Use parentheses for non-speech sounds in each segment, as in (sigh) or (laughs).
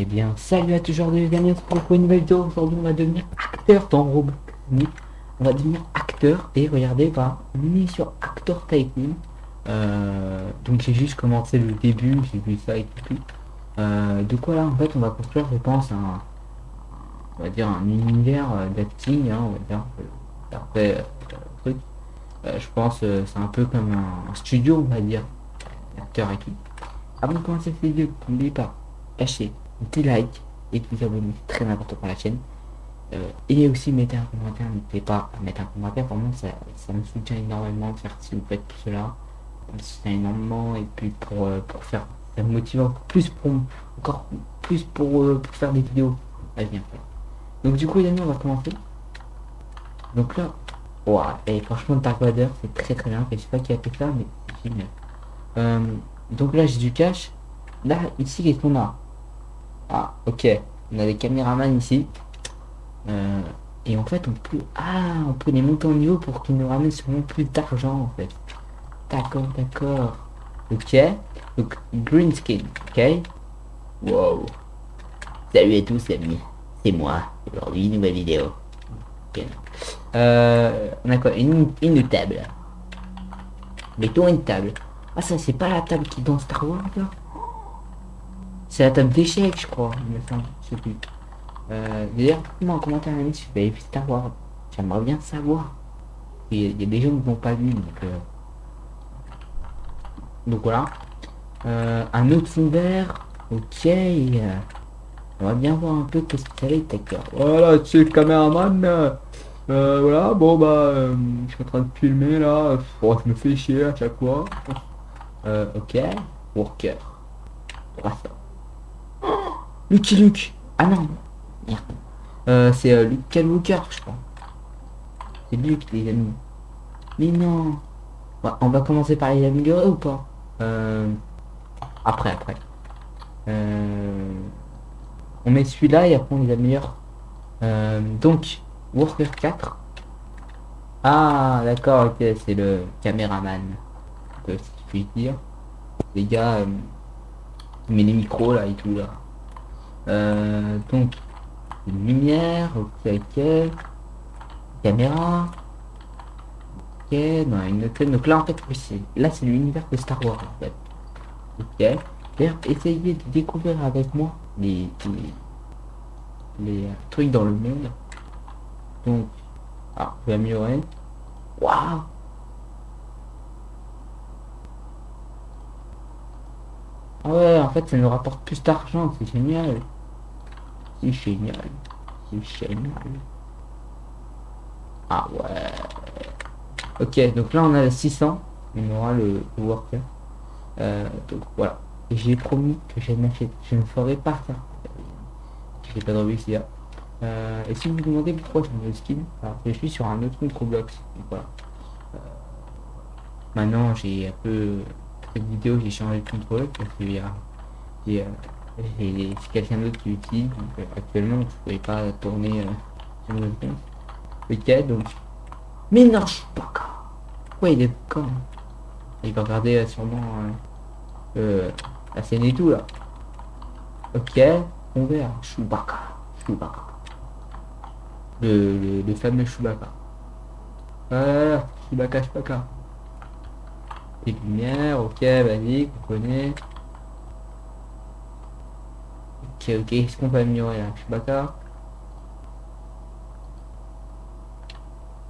Eh bien, salut à tous les amis, pour une nouvelle vidéo. Aujourd'hui, on va devenir acteur dans Roblox. On va devenir acteur et regardez, bah, on est sur Actor Tycoon. Euh, donc j'ai juste commencé le début, j'ai vu ça et tout. Euh, de quoi là, en fait, on va construire, je pense, un, on va dire un univers euh, d'acting, hein, on va dire. Après, euh, truc. Euh, je pense, c'est un peu comme un, un studio, on va dire, acteur et tout. Avant de commencer cette vidéo, n'oubliez pas, lâchez un petit like et de vous abonner, très important pour la chaîne. Euh, et aussi mettez un commentaire, n'oubliez pas à mettre un commentaire, vraiment ça, ça me soutient énormément de faire si vous faites tout cela. Ça me soutient énormément et puis pour, euh, pour faire, ça me motive encore plus pour, encore plus pour, euh, pour faire des vidéos à venir. Donc du coup les amis on va commencer. Donc là, ouah, et franchement Dark Vader c'est très très bien, je sais pas qui a fait ça mais c'est génial. Euh, donc là j'ai du cash. Là ici qu'est-ce qu'on a? Ah ok, on a des caméramans ici. Euh, et en fait on peut ah on peut les monter en niveau pour qu'ils nous ramènent sûrement plus d'argent en fait. D'accord, d'accord. Ok. Donc green skin, ok. Wow. Salut à tous amis, c'est moi. Aujourd'hui nouvelle vidéo. Ok. Euh, on a quoi? Une, une table. Mettons une table. Ah ça c'est pas la table qui est dans Star Wars C'est la table d'échecs je crois, il me semble, je sais plus. Euh, D'ailleurs, moi en commentaire ami si vous avez vu Star Wars, j'aimerais bien savoir. Il y, a- des gens qui n'ont pas vu donc euh, Donc voilà. Euh, un autre fond vert, ok. euh, on va bien voir un peu qu'est-ce que ça va être. Voilà, c'est le caméraman. euh, euh, voilà, bon bah, euh, je suis en train de filmer là. Bon, je me fais chier à chaque fois. Euh, ok. Worker. 300. Lucky Luke. Ah non. Euh, c'est euh, Luke Skywalker, je crois. C'est Luke, les amis. Mais non. On va commencer par les améliorer ou pas? Euh, Après, après. Euh, on met celui-là et après on les améliore. Euh, donc, Worker 4. Ah, d'accord, ok, c'est le caméraman. si je puis dire. Les gars, il met les micros là et tout là. Euh, donc, une lumière, ok, ok. Caméra. Ok, dans une autre Donc là en fait, c'est là c'est l'univers de Star Wars en fait. Ok. D'ailleurs, essayez de découvrir avec moi les, les, trucs dans le monde. Donc, ah, je vais améliorer. Waouh Ah ouais, en fait, ça nous rapporte plus d'argent, c'est génial. C'est génial. C'est génial. Ah ouais. Ok, donc là on a le 600. On aura le, le worker. Euh, donc voilà. J'ai promis que je je ne ferai pas ça. J'ai pas de réussir. Euh, et si vous vous demandez pourquoi je me skin, alors je suis sur un autre compte Roblox. Donc voilà. Euh, maintenant j'ai un peu cette vidéo j'ai changé de contrôle parce j'ai- quelqu'un d'autre qui utilise donc euh, actuellement je ne pouvais pas tourner euh, sur mon compte. Ok donc mais non je suis pas. Ouais il est con. Il va regarder euh, sûrement euh, la scène et tout là. Ok on verra Chewbacca Chewbacca le, le, le fameux Chewbacca. Ah, Chewbacca, Chewbacca. Des lumières, ok, vas-y, on connaît. Ok, est-ce qu'on peut améliorer là Chewbacca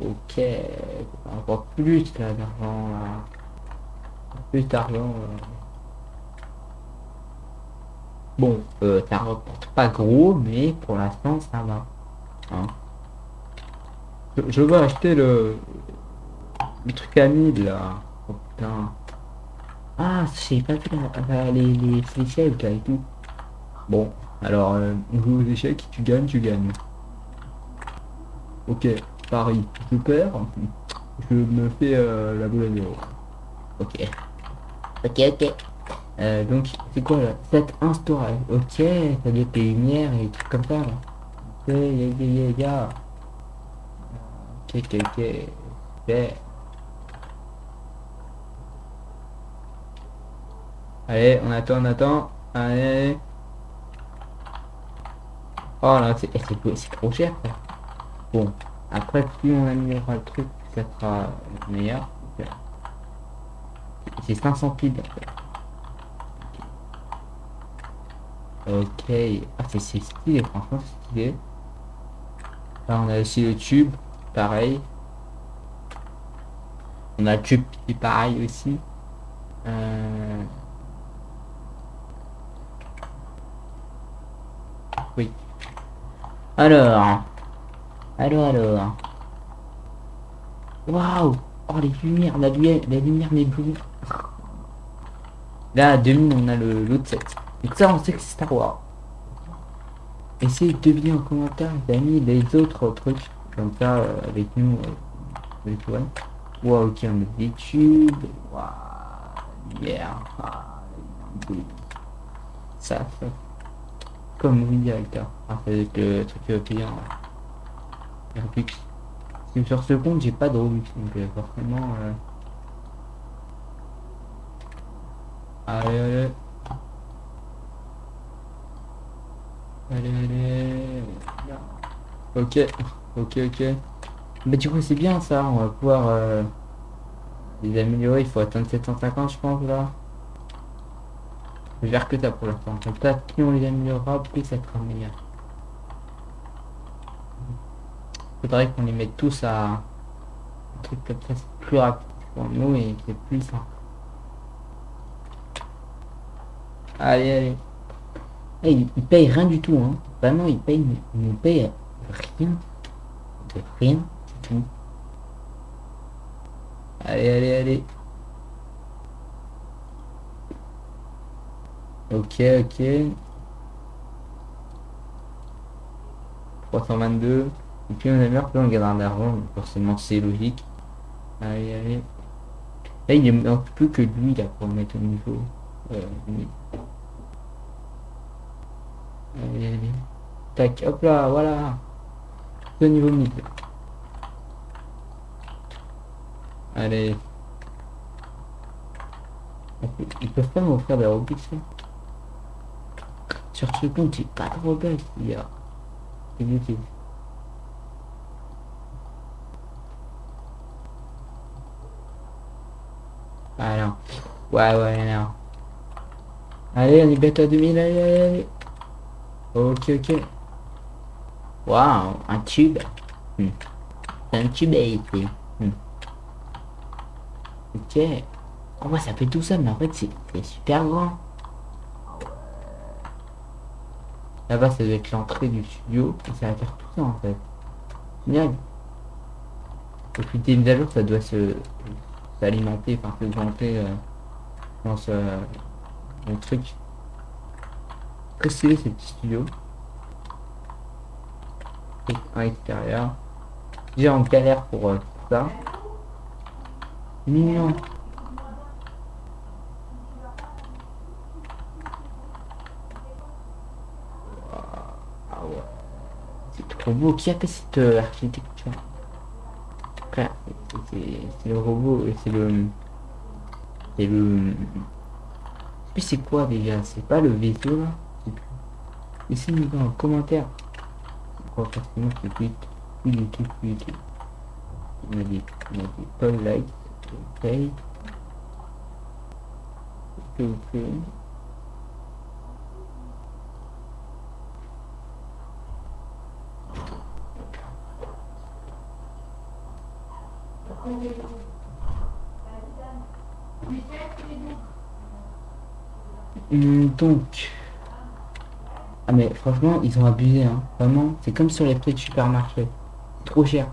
Ok, encore plus là d'argent là. Plus d'argent. euh. Bon, euh, ça rapporte pas gros, mais pour l'instant ça va. Hein. Je, veux acheter le, truc à 1000 là. Oh putain. Ah, j'ai pas vu les, les là et tout. Bon, alors, euh, on joue aux échecs, tu gagnes, tu gagnes. Ok, Paris, je perds, je me fais euh, la boule à zéro. Ok. Ok, ok. Euh, donc, c'est quoi là 7 1 storage. Ok, ça doit être les lumières et des trucs comme ça là. Ok, ya ya ya. Ok, ok, ok. Super. Allez, on attend, on attend. Allez. Oh là, c'est c'est- trop cher. quoi. Bon, après, plus on améliorera le truc, plus ça sera meilleur. C'est 500 piles. Ok. Ah, c'est stylé, franchement, c'est stylé. Là, on a aussi le tube, pareil. On a le tube qui est pareil aussi. Euh... Oui. Alors. Alors, alors. Waouh Oh, les lumières, la lumière, la lumière m'éblouit. Là, à 2000, on a l'autre set. Donc ça, on sait que c'est Star Wars. Essayez de deviner en commentaire, les amis, les autres trucs. Comme ça, euh, avec nous, euh, avec toi. Wow, ok, on a des tubes. Waouh, lumière. Ah, ça, ça. Comme oui, directeur. Ah, ça le truc payant. ouais. Robux. Sur ce compte, j'ai pas de Robux, donc euh, forcément... euh, Allez, allez. Allez, allez. Ok, ok, ok. Mais du coup, c'est bien ça, on va pouvoir euh, les améliorer. Il faut atteindre 750, je pense, là. Je faire que ça pour l'instant. Comme ça, plus on les améliorera, plus ça sera meilleur. Faudrait qu'on les mette tous à un truc comme ça, c'est plus rapide pour nous et c'est plus simple. Allez, allez. Eh, il, il paye rien du tout, hein. Vraiment, il paye, il nous paye rien. De rien du tout. Allez, allez, allez. Ok, ok. 322. Et puis on améliore, plus on donc forcément c'est logique. Allez, allez. Là, il ne manque plus que lui là pour mettre au niveau. Euh. Allez, allez. Tac, hop là, voilà. Au niveau 1000. Allez. Ils peuvent pas m'offrir des Robux là Sur ce compte, j'ai pas de Robux, il y a. Inutile. Ah non. Ouais, ouais, non. Allez, on est à 2000, allez, allez, allez. Ok, ok. Waouh, un tube. Hmm. Un tube ici. Hmm. Ok. On voit ça fait tout ça, mais en fait, c'est super grand. Là-bas, ça doit être l'entrée du studio. Et ça va faire tout ça, en fait. Génial. Et puis, des mises à jour, ça doit se s'alimenter, enfin, s'augmenter euh, dans ce truc. Très stylé, ces petits studios. Et un extérieur. Déjà, en galère pour euh, ça. Mignon. Ah ouais. Beau. Qui a fait cette euh, architecture Frère, c'est- le robot et c'est le... C'est le... Puis c'est quoi déjà? C'est pas le vaisseau là? Laissez-nous dans un commentaire. Quoi forcément c'est plus plus du tout, plus du tout. On a dit, on a Paul Light, ok. Ok, ok. Hum, donc. Ah mais franchement, ils ont abusé, hein. Vraiment, c'est comme sur les prix de supermarché. Trop cher.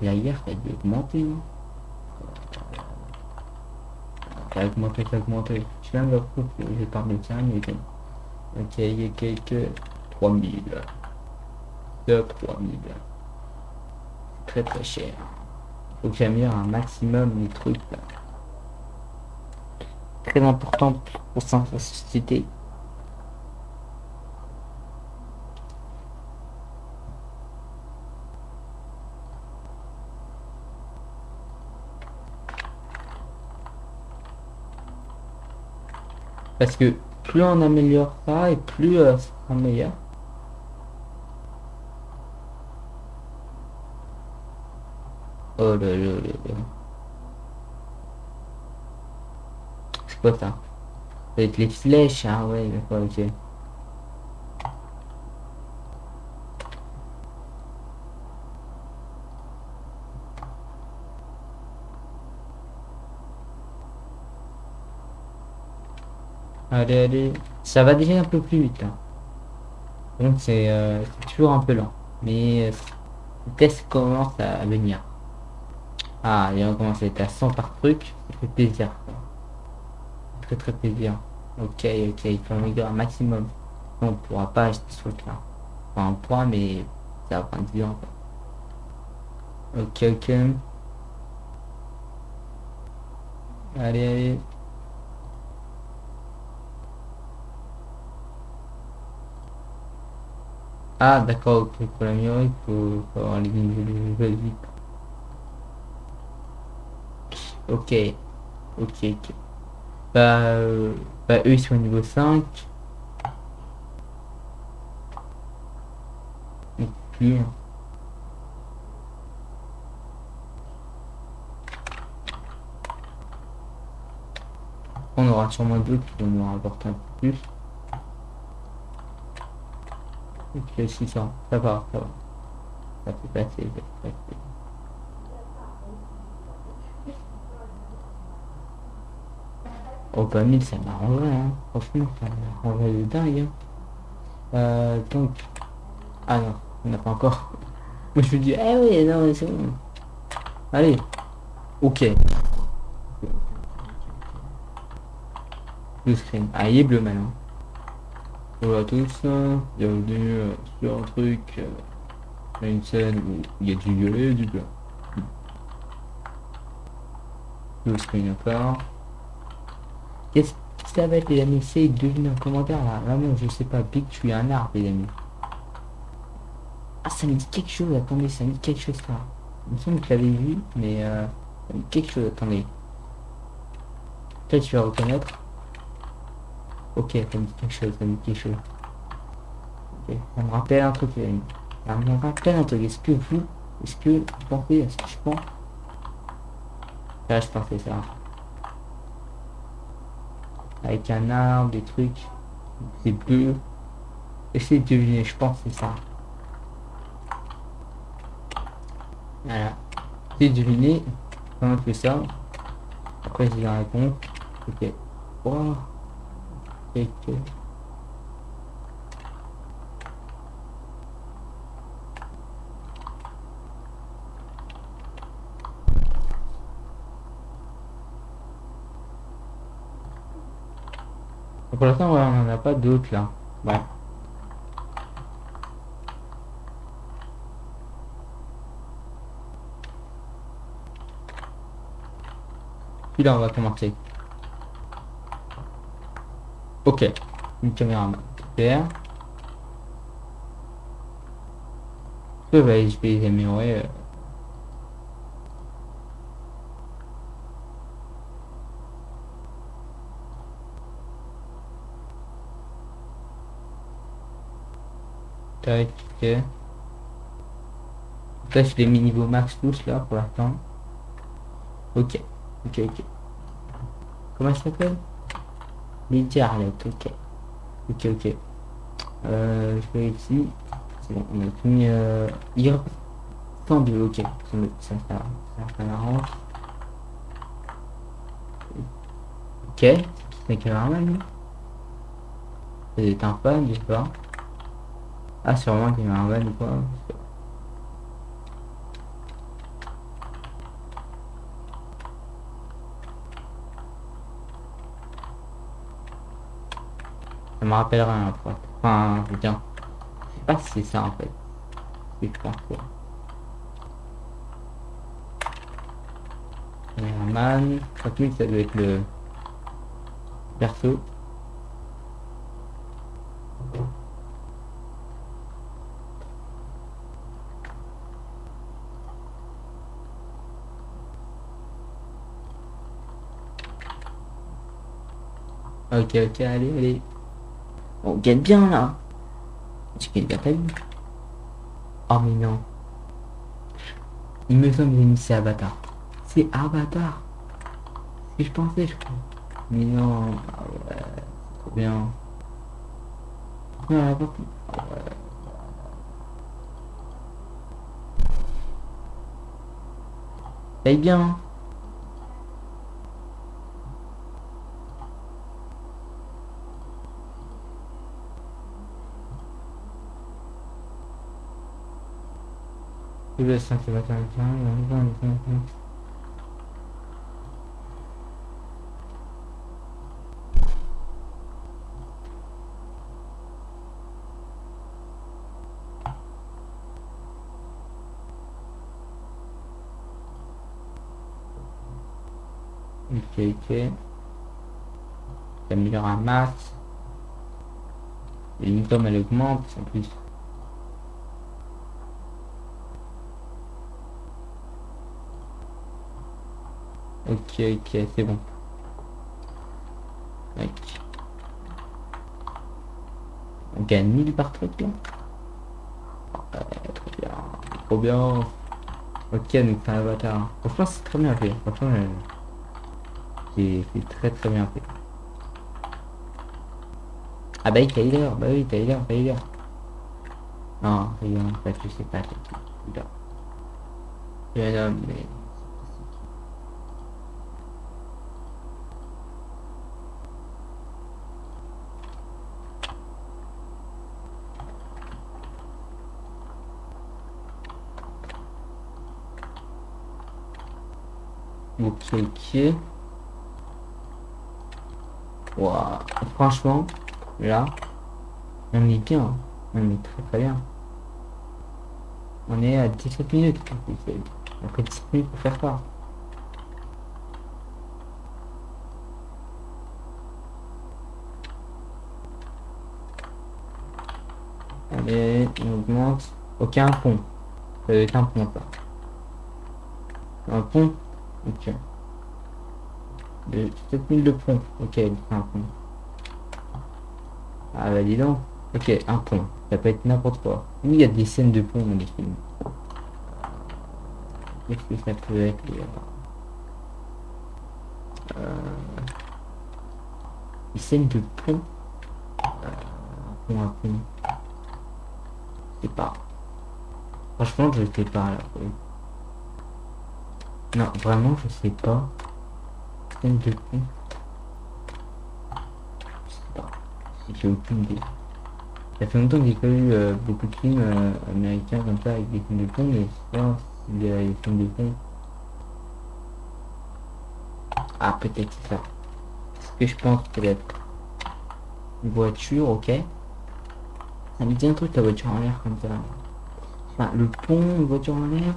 Et hier, ça a dû augmenter, hein. Ça a augmenté, ça a augmenté. Je viens de leur coup, j'ai parlé de ça, mais. Ok, il y a quelques 3000. De 3000. Très très cher. Faut que j'améliore un maximum les trucs là. Très important pour sa société. Parce que plus on améliore ça et plus euh, en meilleur. Là là là. C'est quoi ça être les flèches, ah ouais, d'accord, ok. Allez, allez. Ça va déjà un peu plus vite là. Donc c'est euh, toujours un peu lent. Mais euh, le test commence à venir. Ah, et on commence à être à 100 par truc. Ça fait plaisir. Très très plaisir. Ok, ok, il faut améliorer un maximum. on pourra pas acheter ce truc là. Enfin, on pourra, mais ça va prendre du temps. Ok, ok. Allez, allez. Ah, d'accord, ok, pour l'améliorer, il faut, faut avoir les de vies. Ok, ok, ok. Bah, euh, bah, eux ils sont au niveau 5. Et puis, hein. on aura sûrement d'autres qui vont nous rapporter un peu plus. Ok, 600, ça va, ça va. Ça peut passer, ça peut passer. Oh bah 1000 ça m'arrangerait hein. Franchement ça de dingue hein. Euh, donc... Ah non, on n'a pas encore. (laughs) Moi je me dis, eh oui, non c'est bon. Allez. Ok. Le screen. Ah il est bleu maintenant. Bonjour à tous, bienvenue euh, sur un truc, euh, une scène où il y a du violet et du blanc. Le screen encore. Qu'est-ce que ça va être les amis Essayez de deviner en commentaire là. Vraiment, je sais pas. Big, tu es un arbre les amis. Ah, ça me dit quelque chose. Attendez, ça me dit quelque chose là. Il me semble que je l'avais vu, mais euh, ça dit quelque chose. Attendez. Peut-être tu vas reconnaître. Ok, ça me dit quelque chose. Ça me dit quelque chose. Ok, ça me rappelle un truc les amis. Ça me rappelle un truc. Est-ce que vous, est-ce que vous pensez, est-ce que je pense? Là, je pensais ça avec un arbre, des trucs, c'est bleu. Essayez de deviner, je pense que c'est ça. Voilà. Essayez de deviner comment fait ça. Après, j'ai la réponse. Ok. Oh. Ok. Pour l'instant, ouais, on n'en a pas d'autres là. Ouais. Puis là, on va commencer. Ok. Une caméra. Super. Je vais, je. Tac. Là, je les mis niveau max tous là pour l'instant. Ok, ok, ok. Comment ça s'appelle? Lydia Arlette, ok. Ok, ok. Euh, je vais ici. C'est bon, on a tout mis euh, IR. Tendu, ok. Ça, ça, ça, ça, ça m'arrange. Ok. C'est cameraman, lui? C'est un fan, je sais pas. Ah, c'est vraiment qu'il m'a un ou quoi Ça me rappelle rien, quoi. Enfin, putain. Je sais pas si c'est ça, en fait. Oui, je pense, quoi. Cameraman. 3000, ça doit être le... Perso. Ok, ok, allez, allez. On gagne bien là. C'est qu'il a pas vu. Oh mais non. Il me semble que c'est Avatar. C'est Avatar. C'est que je pensais, je crois. Mais non, ah ouais, c'est trop bien. Contre, ah ouais. Bien. Un Avatar. Ok, ok. J'améliore un max. L'income elle augmente en plus. Ok, ok, c'est bon. Ok. On gagne 1000 par truc là Ouais, trop bien. Trop bien. Ok, donc c'est un avatar. Franchement, c'est très bien fait. Franchement, euh, c'est c'est très très bien fait. Ah bah oui, Tyler, bah oui, Tyler, Tyler. Non, Tyler, en fait, je sais pas. Tyler. Je nomme, mais... Ok. Ouah, franchement, là, on est bien. On est très très bien. On est à 17 minutes. Après 17 minutes pour faire ça. Allez, on augmente. Ok, un pont. Être un pont. Un pont? Ok. De 7000 de pont. Ok, un pont. Ah bah dis donc. Ok, un pont. Ça peut être n'importe quoi. Il y a des scènes de pont dans les films. Qu'est-ce que ça peut être euh... Des scènes de pont. Euh, un pont, pont. Je sais pas. Franchement, je sais pas là. Non, vraiment, je sais pas. Scène de pont. Je sais. J'ai aucune idée. Ça fait longtemps que j'ai pas eu euh, beaucoup de films euh, américains comme ça avec des films de pont, mais je sais pas s'il y a des films de pont. Ah, peut-être c'est ça. Ce que je pense peut-être. Une voiture, ok. Ça me dit un truc la voiture en l'air comme ça. Le pont, une voiture en l'air.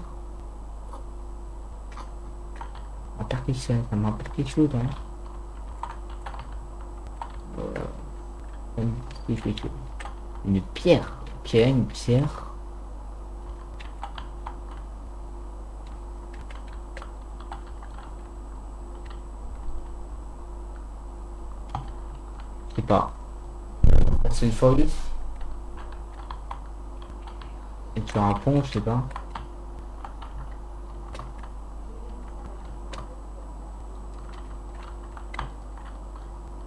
Que ça, me rappelle quelque chose, hein. Quelque chose. Une pierre. Pierre, une pierre. Sais pas. C'est une folie. Et sur un pont, je sais pas.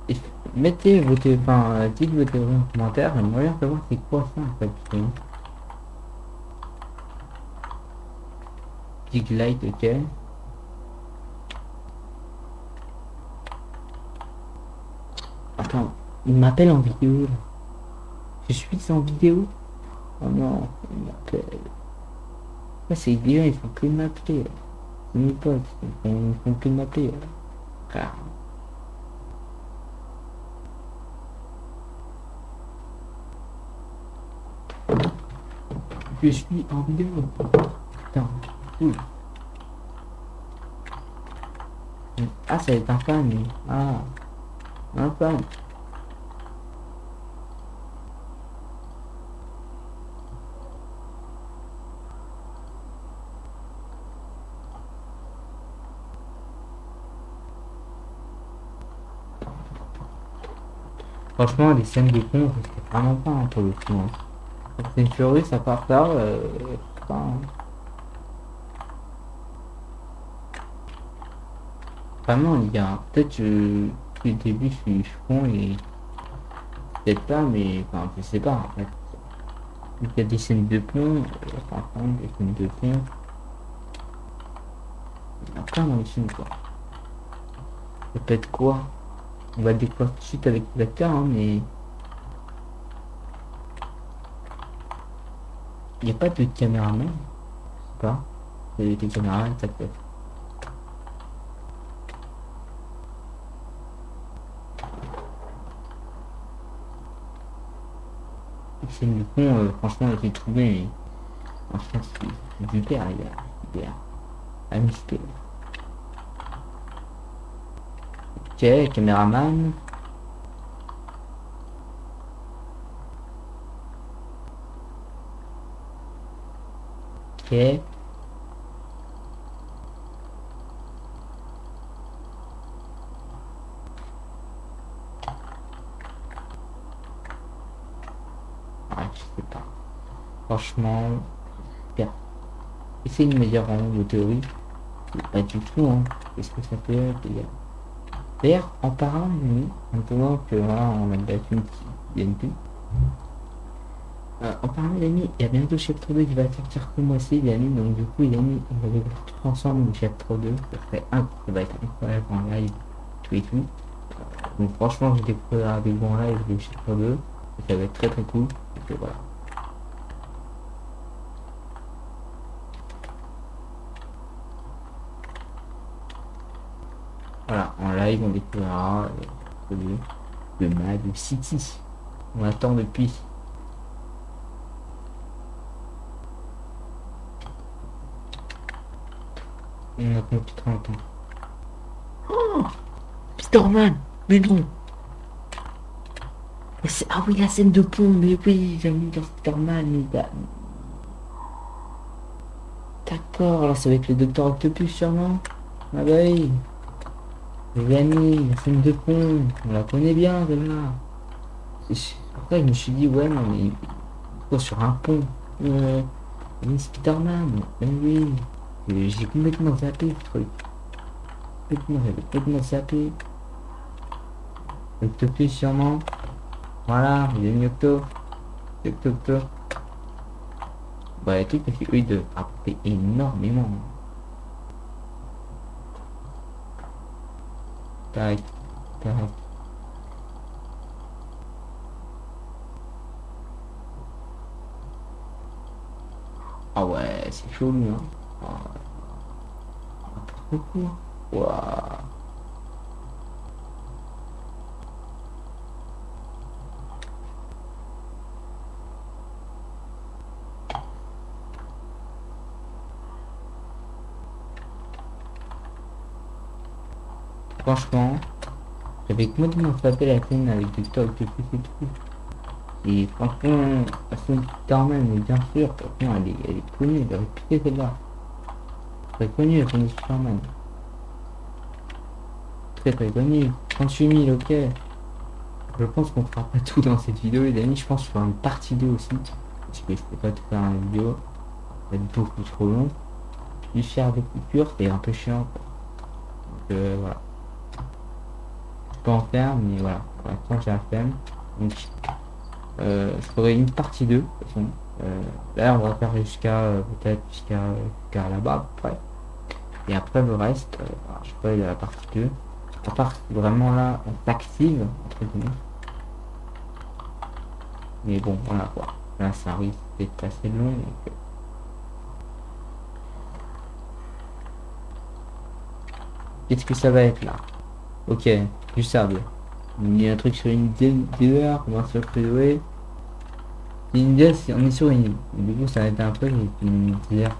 Et mettez vos enfin, euh, dites vos théories en commentaire, j'aimerais bien savoir c'est quoi ça en fait. que- Dig light, ok. Attends, il m'appelle en vidéo. Je suis en vidéo Oh non, il m'appelle. Ouais, c'est bien, ils font plus de m'appeler. C'est mes potes, ils font, de m'appeler. là. Je suis en vidéo. Putain, cool. Ah, c'est un fan, lui. Ah, un fan. Franchement, les scènes de con, c'était vraiment pas un peu le coup. hein. C'est une furie, ça part là. Euh, enfin, Vraiment, les gars, peut-être que le début, je suis con et peut-être pas, mais enfin, je sais pas en fait. Il y a des scènes de pont, euh, des scènes de pont. Il y a plein dans les films, quoi. Peut-être quoi? On va découvrir tout de suite avec l'acteur, hein, mais... Il n'y a pas de caméraman, pas? A des caméras, ça peut être. C'est du con, euh, franchement, j'ai trouvé, franchement, c'est du père, les gars. Super. Amisté. Ok, caméraman. Ok. Franchement, bien. Essayez de me dire vraiment vos théories. Pas du tout, hein. Qu'est-ce que ça peut être, D'ailleurs, en parlant de maintenant que voilà, on a battu une plus. Euh, en parlant d'amis, il y a bientôt chapitre 2 qui va sortir ce mois-ci, les amis. Donc, du coup, les amis, on va découvrir tout ensemble le chapitre 2. Ça un, ça va être incroyable en live, tout et tout. Donc, franchement, je découvrirai avec vous en live le chapitre 2. Ça va être très très cool. Donc, voilà. Voilà, en live, on découvrira euh, le, le Mad City. On attend depuis. On attend depuis 30 ans. Oh Peterman Mais non Ah oui, la scène de pont, mais oui, j'ai mis dans Peterman, mais... D'accord, là va être le Docteur Octopus sûrement. Ah bah oui. Les la scène de pont, on la connaît bien celle-là. Après je me suis dit ouais non mais quoi sur un pont euh, Spiderman, oui. J'ai complètement zappé le truc. Complètement, complètement zappé. Octopus sûrement. Voilà, il est mis octo. Octo octo. Bah les trucs parce que doivent apporter énormément. Tac, tac. Ah ouais, c'est chaud lui, hein. Franchement, j'avais complètement tapé la scène avec du stock de et tout. Et franchement, la scène Starman, mais bien sûr, franchement, elle est, elle est connue, elle est réputée celle-là. Très connue la scène Starman. Très très connue. 38 000, ok. Je pense qu'on fera pas tout dans cette vidéo, les amis. Je pense faire une partie 2 aussi. Parce que je peux pas tout faire une vidéo. Ça va être beaucoup trop long. Du faire des coupures, c'est un peu chiant. Donc euh, voilà en faire, mais voilà, pour l'instant j'ai la flemme. Donc euh, je ferai une partie 2 de toute façon. Euh, là on va faire jusqu'à euh, peut-être jusqu'à là-bas après. Et après le reste, je ferai la partie 2. À part vraiment là on s'active entre guillemets. Mais bon voilà quoi. Là ça risque d'être assez long. Donc, Qu'est-ce que ça va être là? Ok, du sable. Il y a un truc sur une dealer, comment ça peut Une idée, on est sur une île. Du coup, ça va être un peu dealer.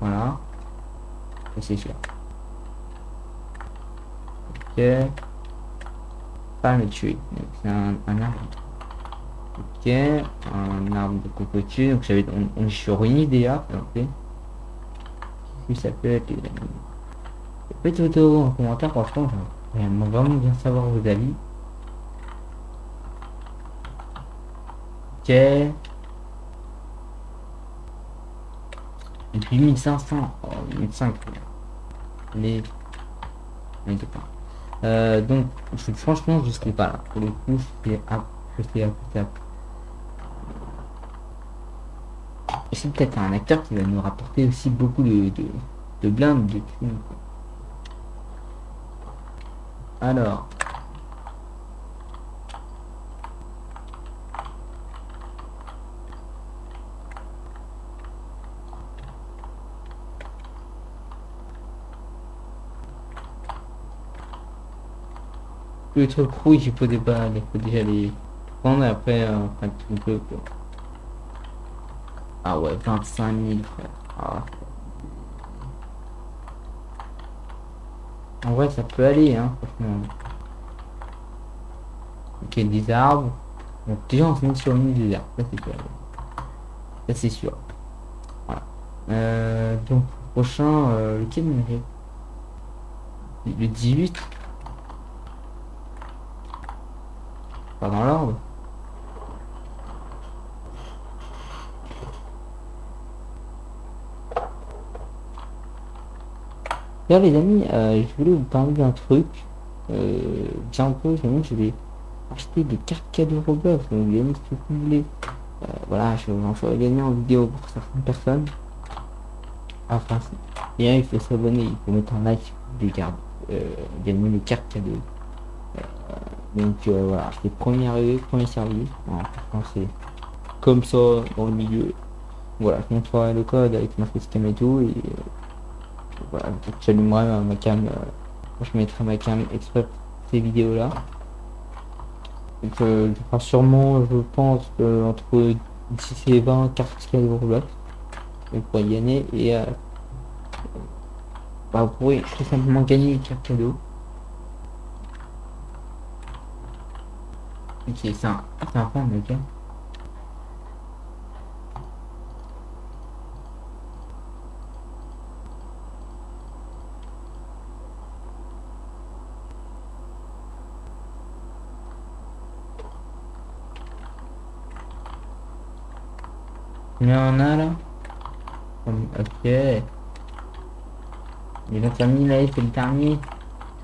Voilà. C'est sûr. Ok. Pas le tuer. C'est un, arbre. Ok. Un arbre de cocotier. Donc, j'avais, on, on est sur une idée. Ok. Qu'est-ce ça peut être Faites vos en commentaire, franchement, j'aimerais vraiment bien savoir vos avis. Et puis 1500. Oh, 1500. Les... Euh, donc, je, franchement, je serai pas là. Pour le coup, je fais up, je je. C'est peut-être un acteur qui va nous rapporter aussi beaucoup de, de, blindes, de Alors, quoi. Alors. Le truc rouge, il faut, débat, il faut déjà les prendre après, euh, tout peu, quoi. Ah ouais, 25 000, frère. Ah. En vrai, ça peut aller, hein, franchement. Ok, des arbres. Donc, déjà, on se met sur une des arbres, ça c'est sûr. Ça c'est sûr. Voilà. Euh, donc, prochain, euh, lequel Le 18 Pas dans l'ordre les amis, euh, je voulais vous parler d'un truc. Euh, bientôt, je vais acheter des cartes cadeaux Roblox. Donc amis, si vous voulez, euh, voilà, je j'en ferai gagner en vidéo pour certaines personnes. Enfin, et il faut s'abonner, il faut mettre un like voulez garder, euh, gagner les cartes cadeaux. Donc euh, voilà, c'est premier arrivé, premier servi. C'est comme ça dans le milieu. Voilà, je montrerai le code avec ma facecam et tout. Et euh, voilà, j'allumerai ma, cam. euh, je mettrai ma cam exprès pour ces vidéos là. Donc euh, je ferai sûrement, je pense, euh, entre 10 et 20 cartes cadeaux Roblox. Vous pourrez gagner et bah, vous pourrez tout simplement gagner une carte cadeau. Ok, c'est un, c'est un fan, ok. Combien on a là? Ok. Les 25 000 là, c'est le dernier.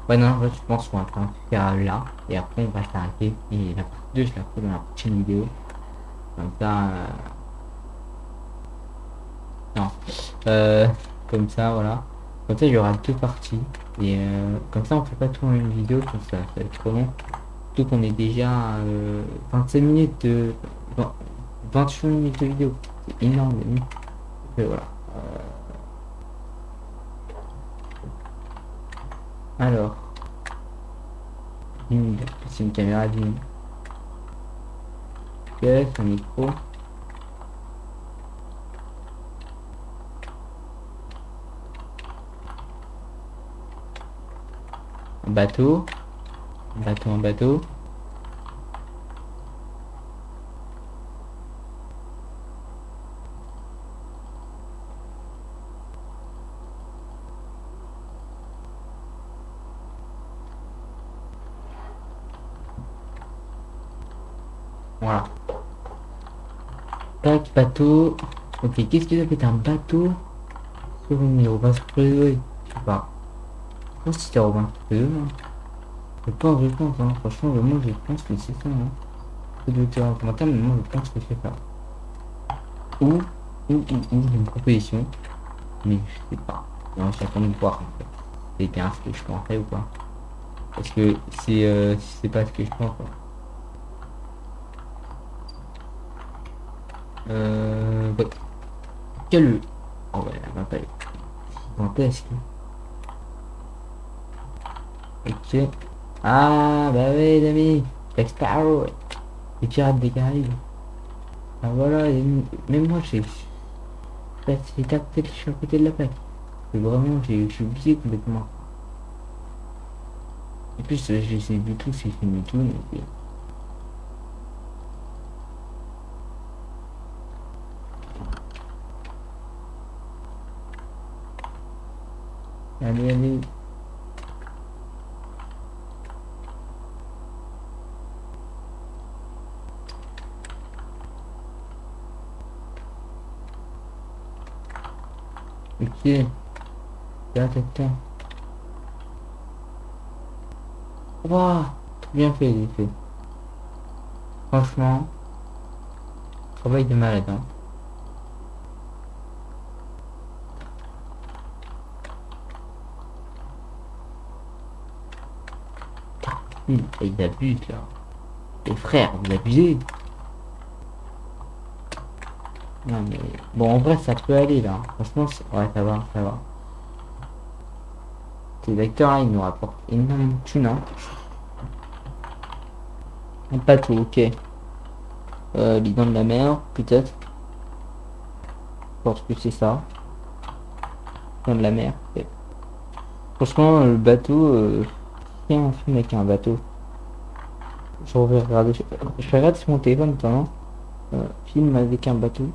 Ouais, non, je pense qu'on va faire là. Et après, on va s'arrêter. Et la partie 2, je la ferai dans la prochaine vidéo. Comme ça. euh, Non. Euh, comme ça, voilà. Comme ça, il y aura deux parties. Et euh, comme ça, on fait pas tout en une vidéo. Comme ça, ça va être trop long. Surtout qu'on est déjà euh, 25 minutes de. 20 28 minutes de vidéo. C'est énorme. Et voilà. Alors. C'est une caméra d'une. C'est un micro. Un bateau. Un bateau, un bateau. Voilà. Tac, bateau. Ok, qu'est-ce que ça peut être un bateau île Robin Crusoe Je sais pas. Je pense que c'était Robin Crusoe. hein. Je pense, je pense, hein. franchement, moi je pense que c'est ça. Hein. Dire en mais moi je pense que c'est ça. Ou, ou, ou, ou, une proposition. Mais je sais pas. Non, j'attends de voir en fait. C'est bien ce que je pensais ou pas. Parce que c'est euh, pas ce que je pense. Euh, ouais. Quel... Oh ouais, la map elle est gigantesque. Ok. Ah, bah oui, les amis. Jack Sparrow. Les pirates des Caraïbes. Ah voilà, et même moi j'ai... Que je suis à côté de la plaque. Et vraiment, j'ai oublié complètement. En plus, euh, j'ai du tout, j'ai filmé tout, donc... Allez, allez. Ok. Là, t'attends. Waouh, trop bien fait les effets. Franchement, travail de malade. Hein. Il, abuse là. Les frères, vous abusez. Non mais bon en vrai ça peut aller là. Franchement ouais ça va, ça va. Ces vecteurs là ils nous rapportent énormément de thunes hein. Un bateau, ok. Euh, les dents de la mer, peut-être. Je pense que c'est ça. Dents de la mer. Franchement le bateau, euh, un film avec un bateau. Je vais regarder, je, regarde sur mon téléphone maintenant. Euh, film avec un bateau.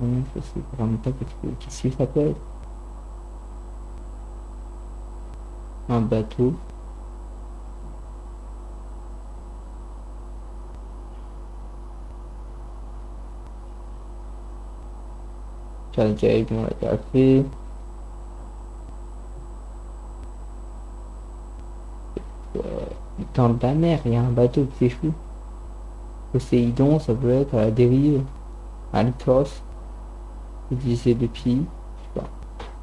Je sais vraiment pas qu'est-ce que qu'est-ce qu'il s'appelle. Un bateau. L'a. Dans la mer, il y a un bateau qui s'échoue. Poséidon, ça peut être à la dérive. Alcos. Utiliser depuis. Je sais pas.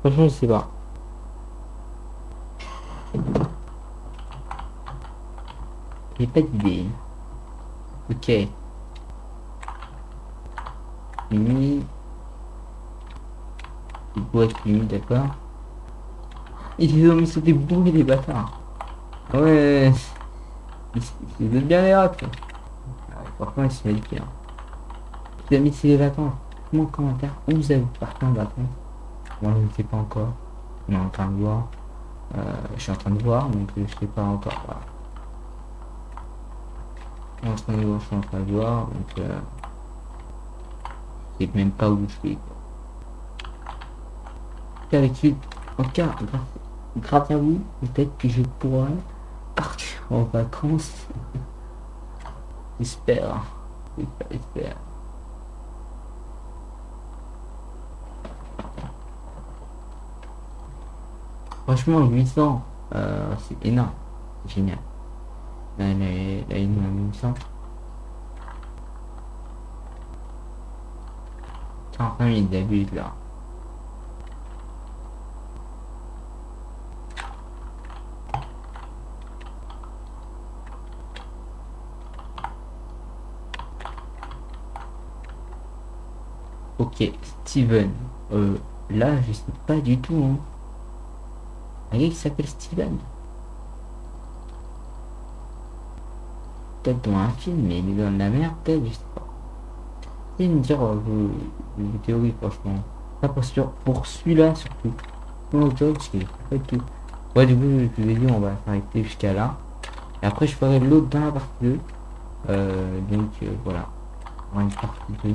Franchement, je sais pas. J'ai pas d'idée. Ok. Mini. Il doit être mini, d'accord. Ils ont mis sur des bourrés des bâtards. Ouais. Ils veulent bien les. Ouais, Franchement, ils sont médicés. Hein. Les amis, c'est les vacances. Moi, en commentaire, où vous avez parti en vacances Moi, je ne sais pas encore. On est en train de voir. Euh, je suis en train de voir, donc je sais pas encore. Voilà. En train de voir, je suis en train de voir, donc euh, je sais même pas où je suis. Avec en tout cas, grâce, grâce à vous, peut-être que je pourrai partir en vacances. J'espère. J'espère. Franchement, 800, euh, c'est énorme. Génial. Là, il nous a 800. 45 000 d'abus là. Ok, Steven. Euh, là, je sais pas du tout. Hein. Un gars qui s'appelle Steven. Peut-être dans un film, mais il est dans la mer, peut-être, je sais pas. Et me dire euh, vos, vos théories, franchement. Pas pour, pour celui-là, surtout. Non, parce que pas tout. Ouais, du coup, je vous ai dit, on va s'arrêter jusqu'à là. Et après, je ferai l'autre dans la partie 2. Euh, donc, euh, voilà. On aura une partie 2.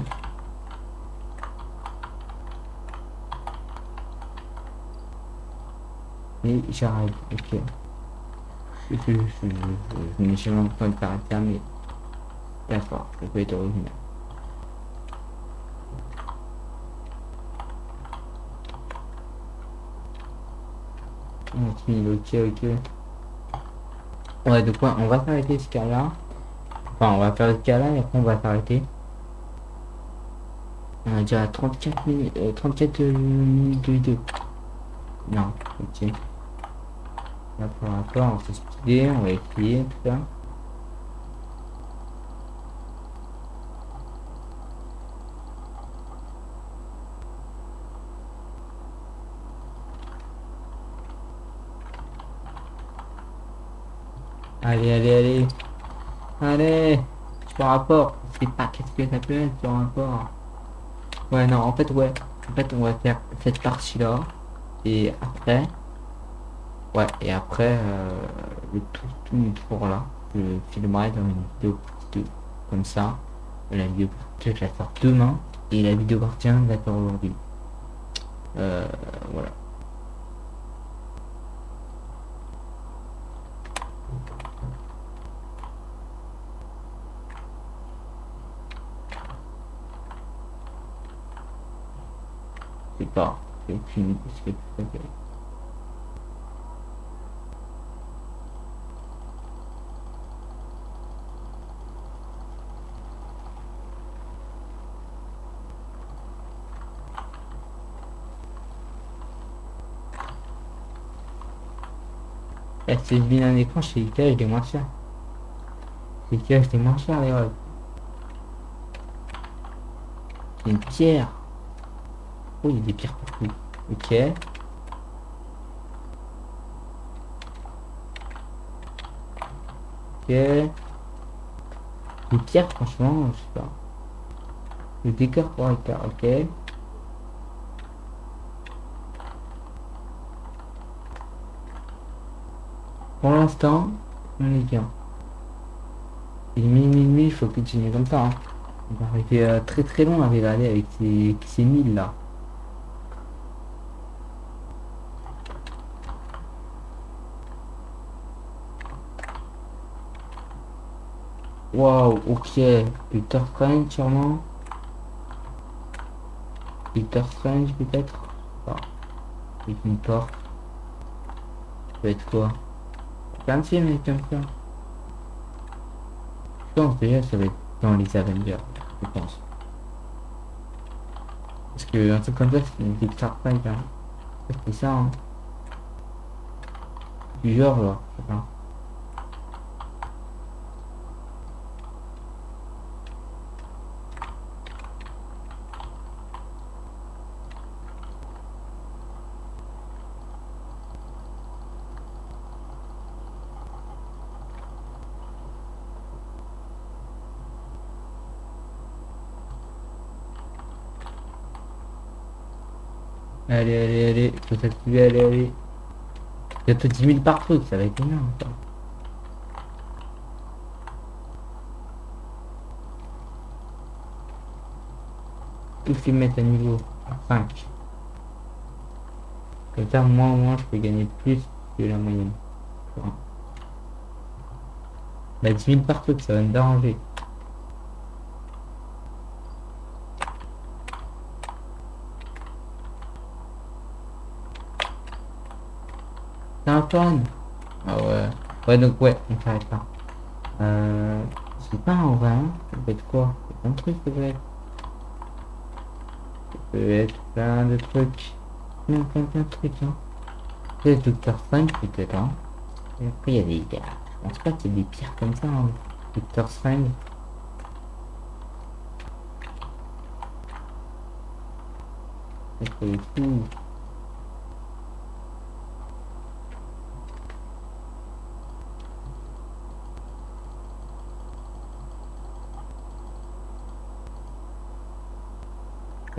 Et j'arrête, ok. Je, je, je, je, je n'ai jamais entendu caractère, mais d'accord, ça peut être original. Ok, ok. Ouais, donc on va s'arrêter ce cas-là. Enfin, on va faire ce cas-là et après on va s'arrêter. On a déjà 34 minutes, euh, 34 minutes de vidéo. Non, ok. Là pour l'instant, on va se speeder, on va essayer tout ça. Allez, allez, allez. Allez. Sur rapport. Je sais pas qu'est-ce que ça peut être sur rapport? Ouais, non, en fait, ouais. En fait, on va faire cette partie-là. Et après. Ouais, et après, euh, le tout, tout le tour là. Je filmerai dans une vidéo partie 2. Comme ça. La vidéo partie 2, je la sors demain. Et la vidéo partie 1, je la sors aujourd'hui. Euh, voilà. Sais pas. J'ai aucune idée ce que tu fais. Si je vis un écran chez Ikea, je l'ai moins cher. Chez Ikea, je moins cher, les rêves. C'est une pierre. Oh, il y a des pierres partout. Ok. Ok. Les pierres, franchement, je sais pas. Le décor pour Ikea, ok. Pour l'instant, on est bien. Il demi, il faut continuer comme ça. hein. On va arriver euh, très très loin à avec ces, ces milles là. Waouh, ok. Doctor Strange sûrement. Doctor Strange peut-être. Ah. Avec une porte. Ça peut être quoi? Je pense déjà ça va être dans les Avengers, je pense. Parce que un truc comme ça, c'est Doctor Strange. Hein. C'est ça, hein. Du genre, là. je sais pas. Allez, allez, allez, faut s'activer, allez, allez. Bientôt 10 000 par truc, ça va être énorme. ça. Tous les mettre à niveau 5. Comme ça, moi au moins, je peux gagner plus que la moyenne. Bah 10 000 par truc, ça va me déranger. Ah ouais. Ouais, donc ouais, on s'arrête là. Euh, c'est pas en vrai, hein. Ça peut être quoi? C'est plein de trucs, ça peut être. Ça peut être plein de trucs. Plein, plein, plein de trucs, hein. C'est Docteur 5 peut-être, hein. Et après, il y a des gars. Je pense pas qu'il y ait des pires comme ça, hein. Docteur 5. C'est pas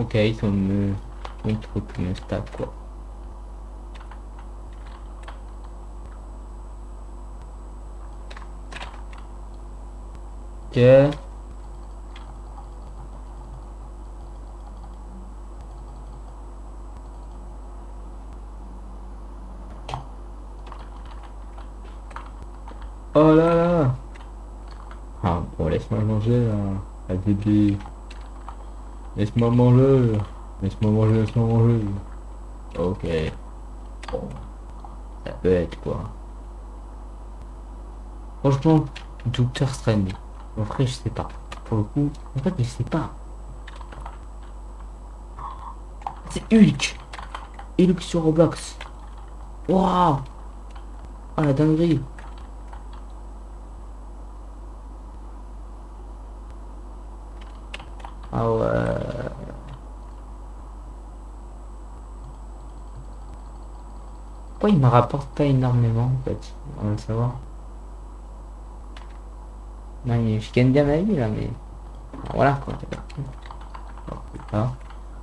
tout. Ok, ils sont me... Une truc, me stab quoi. Ok. Oh là là Ah bon laisse-moi manger là, la bébé. Laisse-moi manger. Laisse-moi manger, laisse-moi manger. Ok. Bon. Ça peut être quoi? Franchement, Docteur Strange. En vrai, je sais pas. Pour le coup, en fait, je sais pas. C'est Hulk. Hulk sur Roblox. Waouh. Oh la dinguerie. Pourquoi il me rapporte pas énormément en fait On va le savoir? Non, je gagne bien ma vie là, mais... Voilà quoi.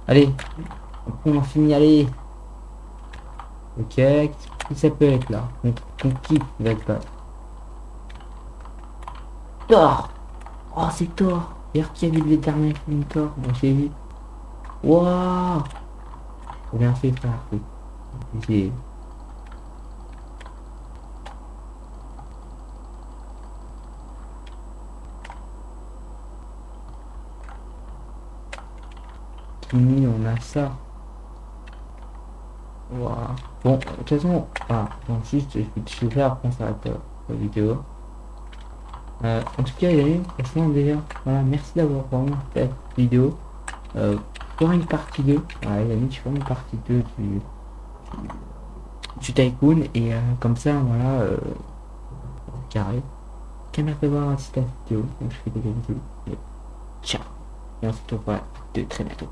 Allez, on en finit, allez. Ok, qui ça peut être là? Qui va être là? Thor Oh, c'est Thor D'ailleurs, qui a vu le dernier film Thor? Moi, j'ai vu. Waouh bien fait, frère. J'ai... Fini, on a ça. Voilà. Bon, de toute façon, voilà. Donc juste, je vais après ça la vidéo. Euh, en tout cas, il y a franchement déjà, voilà, merci d'avoir vraiment fait cette vidéo. Euh, pour une partie 2, voilà, les amis, une partie 2 du, du, Tycoon, et euh, comme ça, voilà, euh, carré. Caméra fait voir site vidéo, donc je fais des vidéos. Ciao, et on se retrouve de très bientôt.